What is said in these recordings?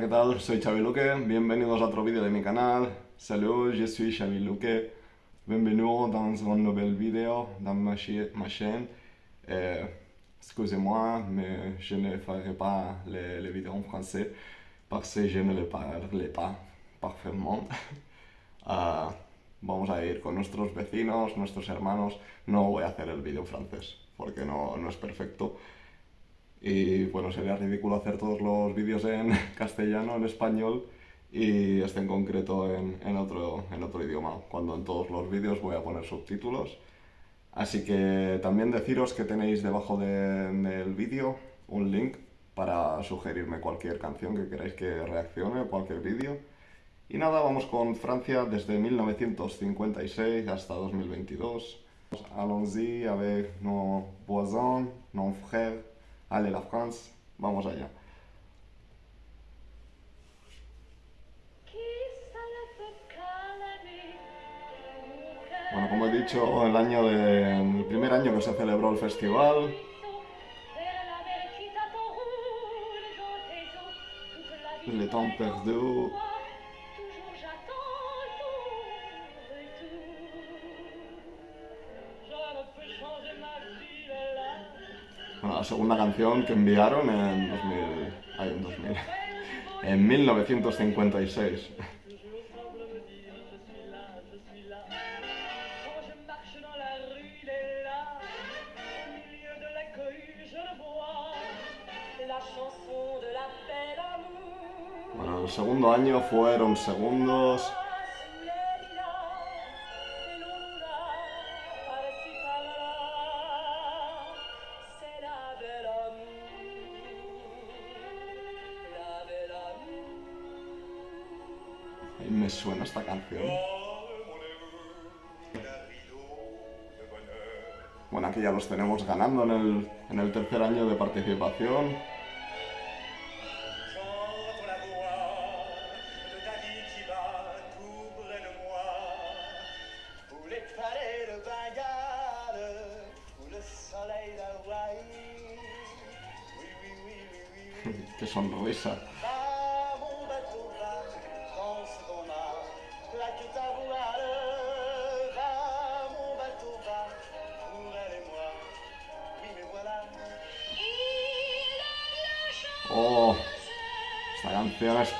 ¿qué tal? Soy Xavi Luque, bienvenidos a otro vídeo de mi canal. Salut, je suis Xavi Luque. Bienvenue dans un nouvel vidéo dans ma, ma chaîne. Euh, Excusez-moi, mais je ne ferai pas les, en français parce que je ne le parle pas parfaitement. Ah, vamos a ir con nuestros vecinos, nuestros hermanos. No voy a hacer el vídeo en francés porque no, no es perfecto. Y bueno, sería ridículo hacer todos los vídeos en castellano, en español y este en concreto en, en otro, en otro idioma, cuando en todos los vídeos voy a poner subtítulos. Así que también deciros que tenéis debajo de- del vídeo un link para sugerirme cualquier canción que queráis que reaccione, cualquier vídeo. Y nada, vamos con Francia desde 1956 hasta 2022. Allons-y avec nos voisins, nos frères. Allez la France, vamos allá. Bueno, como he dicho, el año de, el primer año que se celebró el festival, Le Temps Perdu, la segunda canción que enviaron en 2000, ay, en 2000, en 1956. La chanson de la belle amour. Bueno, el segundo año fueron segundos. Ya los tenemos ganando en el, en el tercer año de participación. J'entends la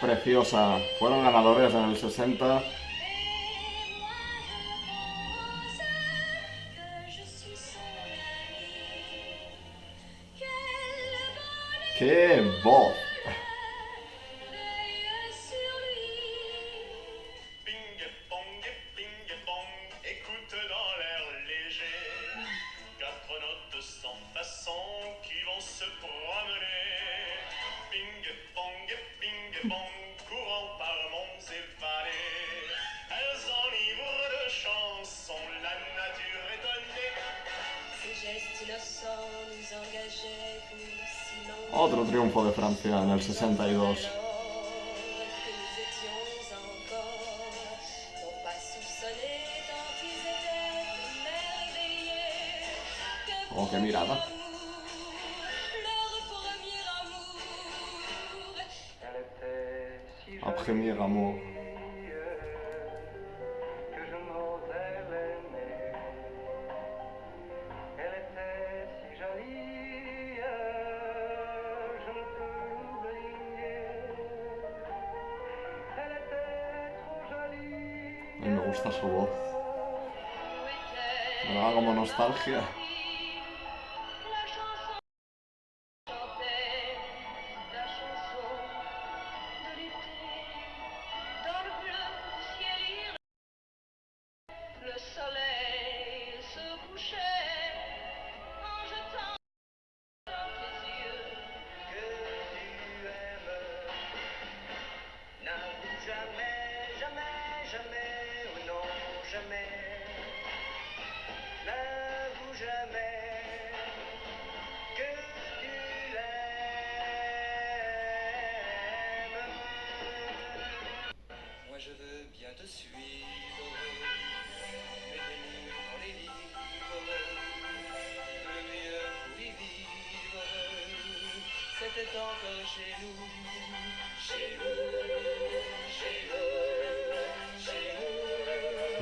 preciosa. Fueron ganadores en el 60. ¡Qué voz! Otro triunfo de Francia en el 62. Su voz. Me da como nostalgia.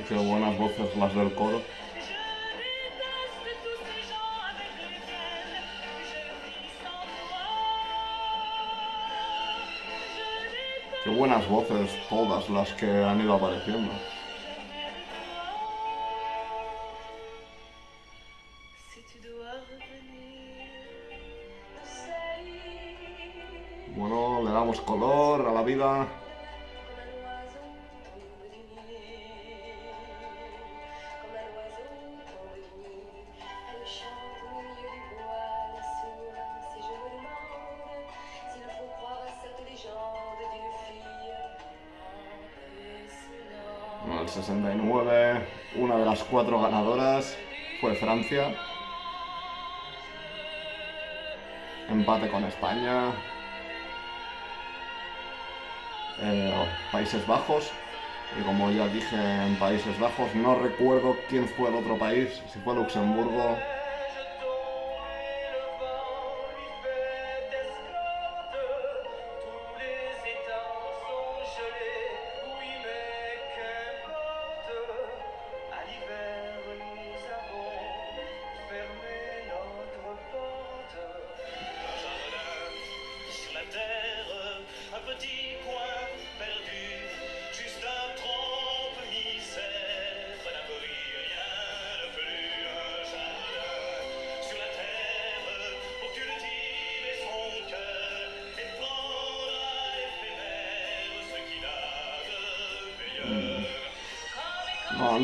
qué buenas voces las del coro. Qué buenas voces todas las que han ido apareciendo. Bueno, le damos color a la vida. 69. Una de las cuatro ganadoras fue Francia. Empate con España. Eh, Países Bajos. Y como ya dije en Países Bajos, no recuerdo quién fue el otro país, si fue Luxemburgo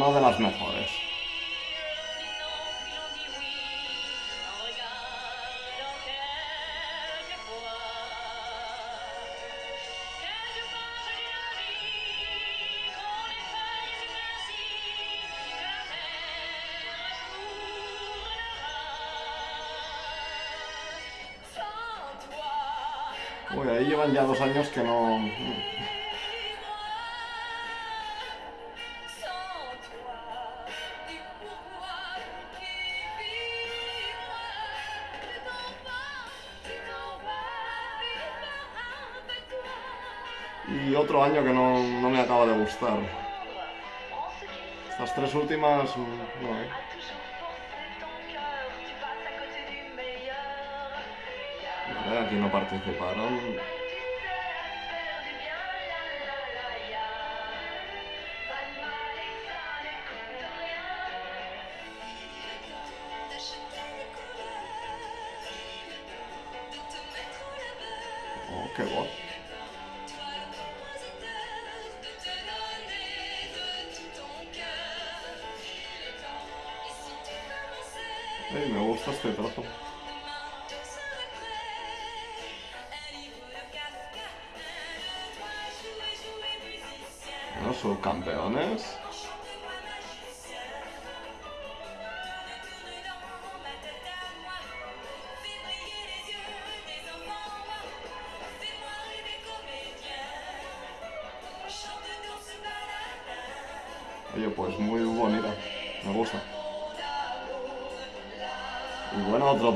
no de las mejores. Uy, ahí llevan ya dos años que no... baño que no, no me acaba de gustar. Estas tres últimas... Mm, no, eh. Vale, aquí no participaron. Oh, qué guapo. Hey, me gusta este trato. Bueno, son campeones.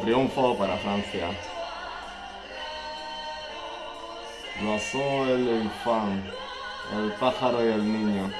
triunfo para Francia. Lo el infán, el pájaro y el niño.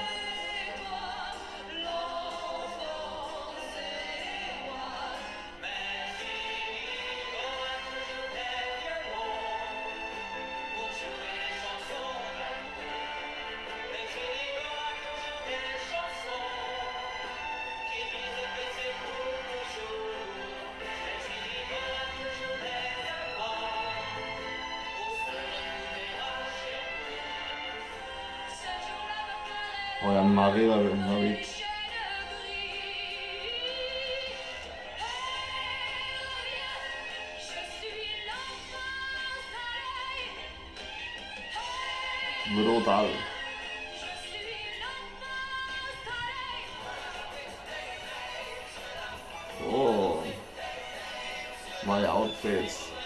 my outfits.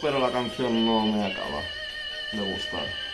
Pero la canción no me acaba de gustar.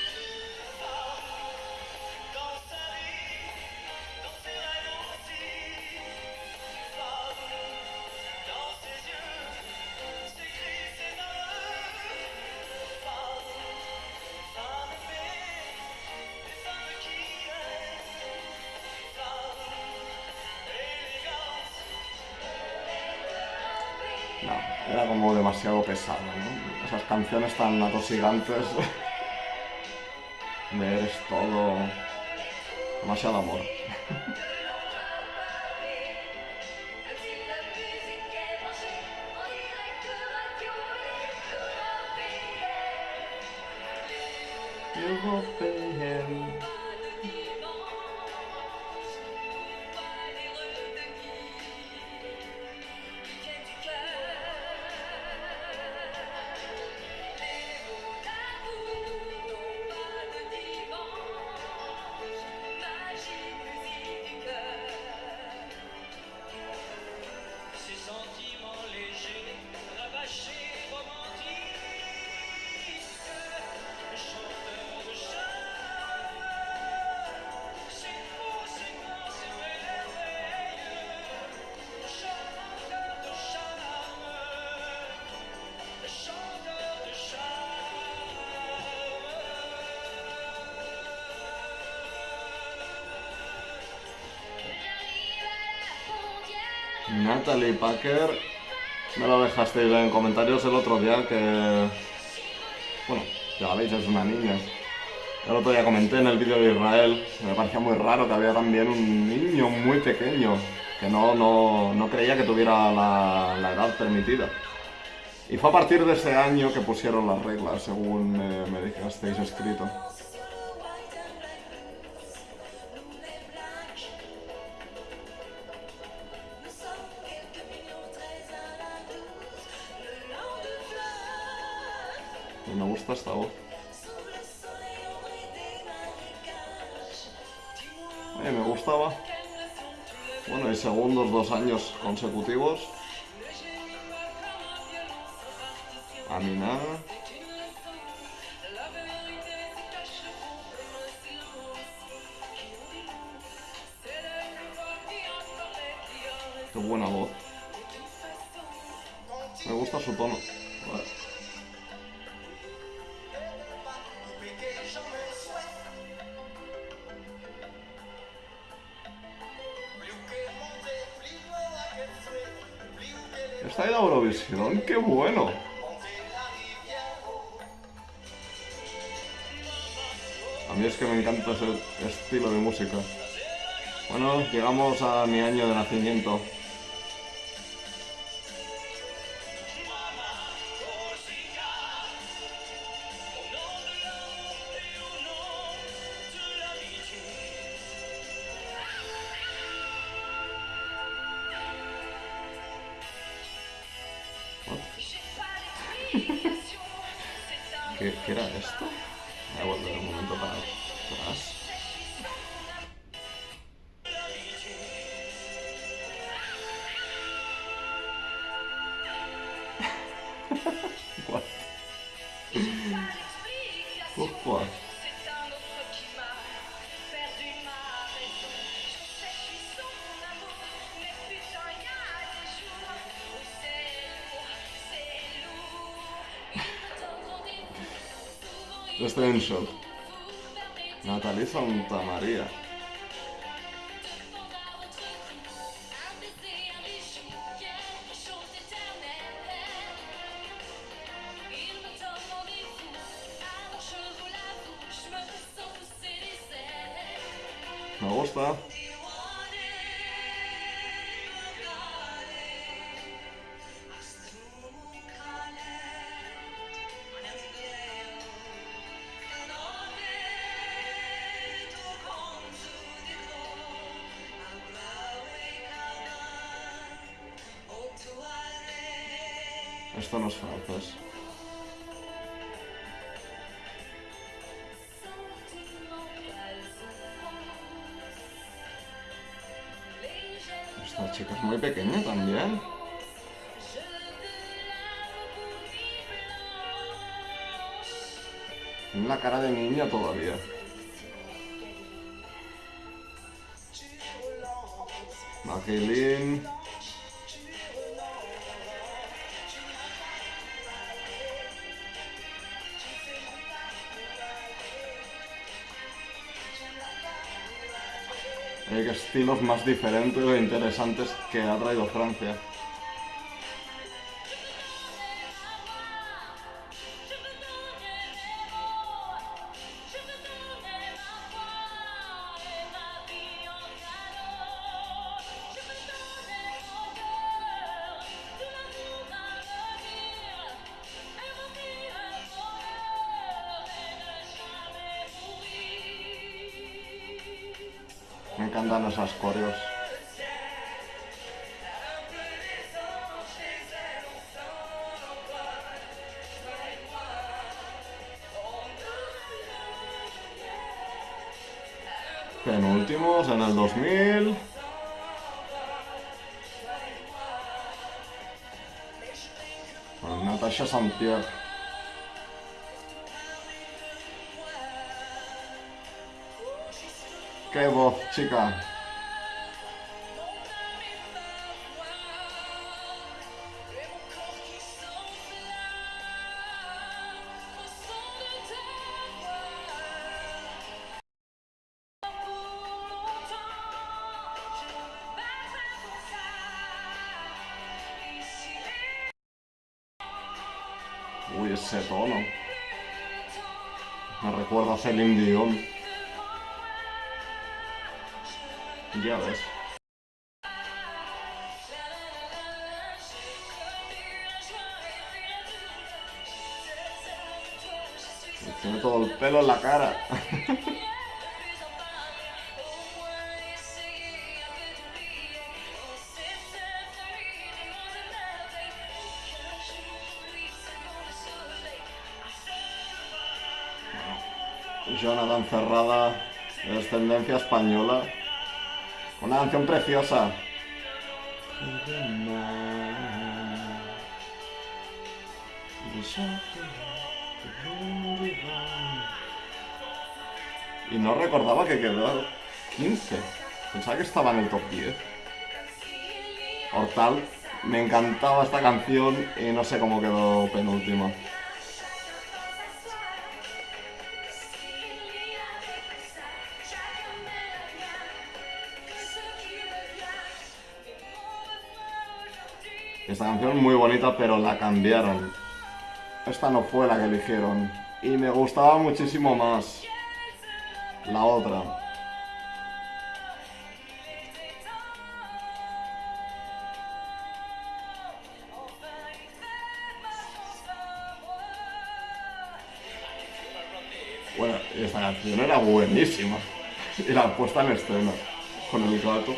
Era como demasiado pesado, ¿no? Esas canciones tan atosigantes. De eres todo. Demasiado amor. Natalie Packer, me lo dejasteis en comentarios el otro día que... Bueno, ya la veis, es una niña. El otro día comenté en el vídeo de Israel, me parecía muy raro que había también un niño muy pequeño, que no, no, no creía que tuviera la, edad permitida. Y fue a partir de ese año que pusieron las reglas, según me, me dejasteis escrito. Silence. Qui en dit long C'est le pouvoir qui en parlait, qui en reste. Qué buena voz. Me gusta su tono. Está la Eurovisión, qué bueno. A mí es que me encanta ese estilo de música. Bueno, llegamos a mi año de nacimiento. ¿Qué, era esto? Voy a volver un momento para atrás. Redemption. Natalie Santa María. Me gusta. Esta chica es muy pequeña también. La cara de niña todavía. Estilos más diferentes e interesantes que ha traído Francia. Coreos. Penúltimos en el 2000. Con Natasha Saint-Pierre. ¡Qué voz, chica! Uy, ese tono. Me recuerda a Celine Dion. Ya ves. Tiene todo el pelo en la cara. Jonathan Ferrada, de descendencia española. Una canción preciosa. Y no recordaba que quedó 15. Pensaba que estaba en el top 10. Hortal, me encantaba esta canción y no sé cómo quedó penúltima. Esta canción es muy bonita, pero la cambiaron. Esta no fue la que eligieron. Y me gustaba muchísimo más la otra. Bueno, esta canción era buenísima. Y la puesta en escena con el gato.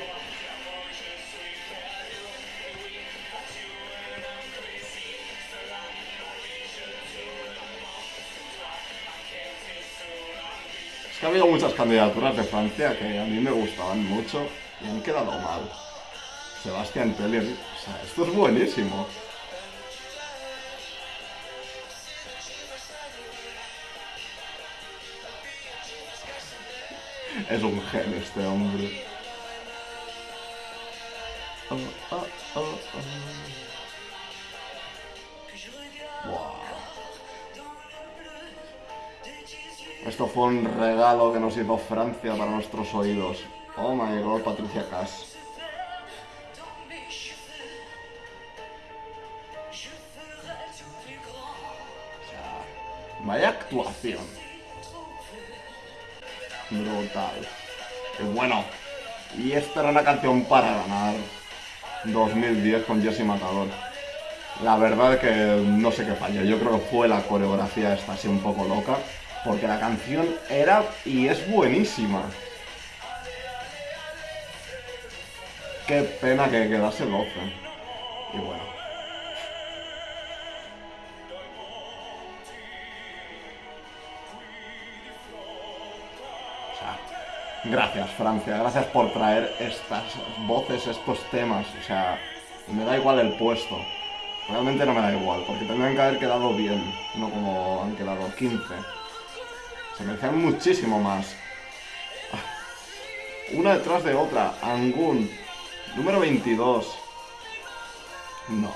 Ha habido muchas candidaturas de Francia que a mí me gustaban mucho y han quedado mal. Sebastián Tellier, o sea, esto es buenísimo. Es un genio este hombre. Oh, oh, oh, oh. Esto fue un regalo que nos hizo Francia para nuestros oídos. Oh my god, Patricia Cass. Vaya actuación. Brutal. Y bueno, y esta era una canción para ganar 2010 con Jesse Matador. La verdad que no sé qué falla. Yo creo que fue la coreografía esta así un poco loca. Porque la canción era y es buenísima. Qué pena que quedase 12. Y bueno. O sea, gracias Francia, gracias por traer estas voces, estos temas. O sea, me da igual el puesto. Realmente no me da igual, porque tendrían que haber quedado bien, no como han quedado 15. Se merecían muchísimo más. Una detrás de otra. Angun. Número 22. No.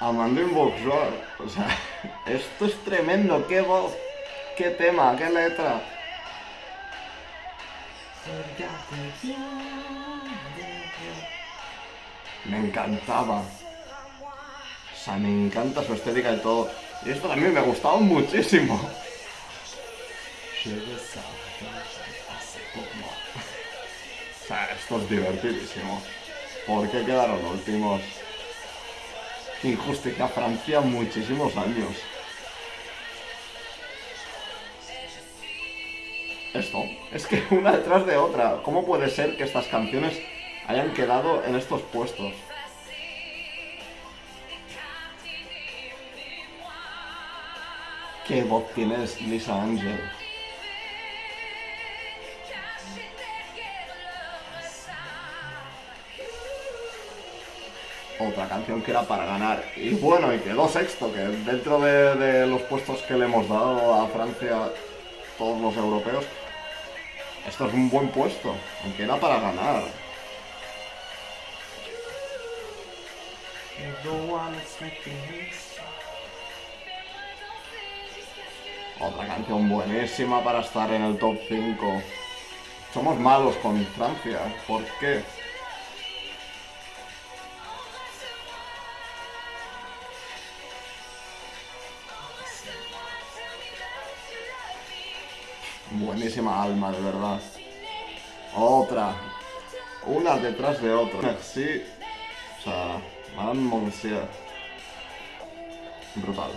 Amandine Bourgeois. O sea, esto es tremendo. Qué voz, qué tema, qué letra. Me encantaba. O sea, me encanta su estética y todo. Y esto también me gustaba muchísimo. O sea, esto es divertidísimo. ¿Por qué quedaron últimos? Injusticia Francia muchísimos años. Esto, es que una detrás de otra. ¿Cómo puede ser que estas canciones hayan quedado en estos puestos? ¿Qué voz tienes, Lisa Angel? Otra canción que era para ganar. Y bueno, y quedó sexto, que dentro de, de los puestos que le hemos dado a Francia, todos los europeos, esto es un buen puesto, aunque era para ganar. Otra canción buenísima para estar en el top 5. Somos malos con Francia, ¿por qué? Buenísima alma, de verdad. Otra. Una detrás de otra. Merci. O sea, Monsieur. Brutal.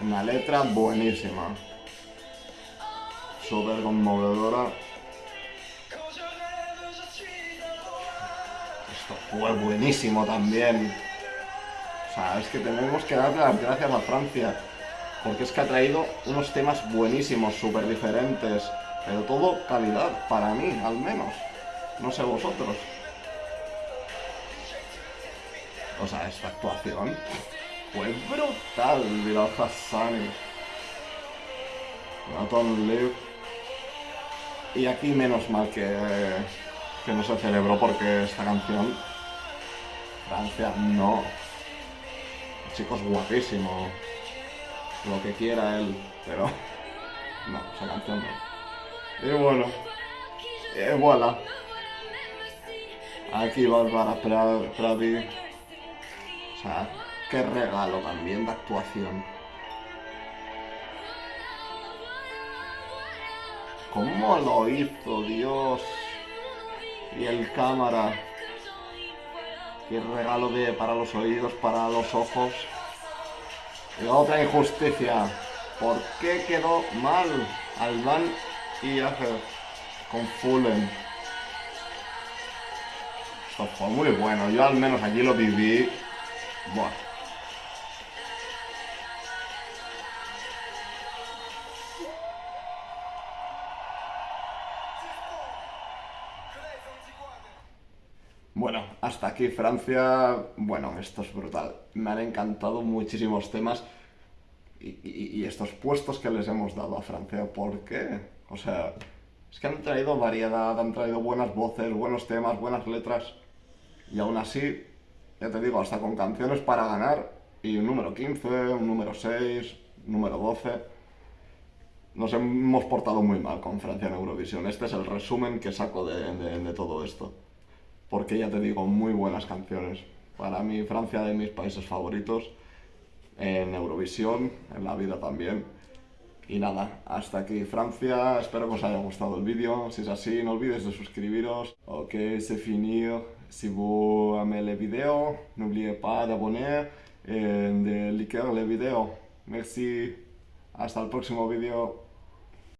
Una letra buenísima. Súper conmovedora. Esto fue buenísimo también. O sea, es que tenemos que darle las gracias a Francia. Porque es que ha traído unos temas buenísimos, súper diferentes. Pero todo calidad, para mí, al menos. No sé vosotros. O sea, esta actuación fue brutal, Bilal Hassani. Nathan Liv. Y aquí menos mal que, que no se celebró porque esta canción... Francia, no. El chico es guapísimo lo que quiera él, pero no, esa canción no. Y bueno, y voilà. Aquí Bárbara Pravi. O sea, qué regalo también de actuación. ¿Cómo lo hizo, Dios? Y el cámara. Qué regalo de para los oídos, para los ojos. Y otra injusticia. ¿Por qué quedó mal Alban y Ager con Fullen? Esto fue muy bueno. Yo al menos allí lo viví. Bueno, hasta aquí Francia. Bueno, esto es brutal. Me han encantado muchísimos temas y, y- y estos puestos que les hemos dado a Francia. ¿Por qué? O sea, es que han traído variedad, han traído buenas voces, buenos temas, buenas letras. Y aún así, ya te digo, hasta con canciones para ganar. Y un número 15, un número 6, un número 12. Nos hemos portado muy mal con Francia en Eurovisión. Este es el resumen que saco de- de- de todo esto. Porque ya te digo, muy buenas canciones. Para mí Francia de mis países favoritos en Eurovisión, en la vida también. Y nada, hasta aquí Francia, espero que os haya gustado el vídeo, si es así no olvidez de suscribiros. Ok, c'est fini, si vous aimez les vidéos, n'oubliez pas d'abonner et de liker les vidéos. Merci, hasta el próximo vídeo.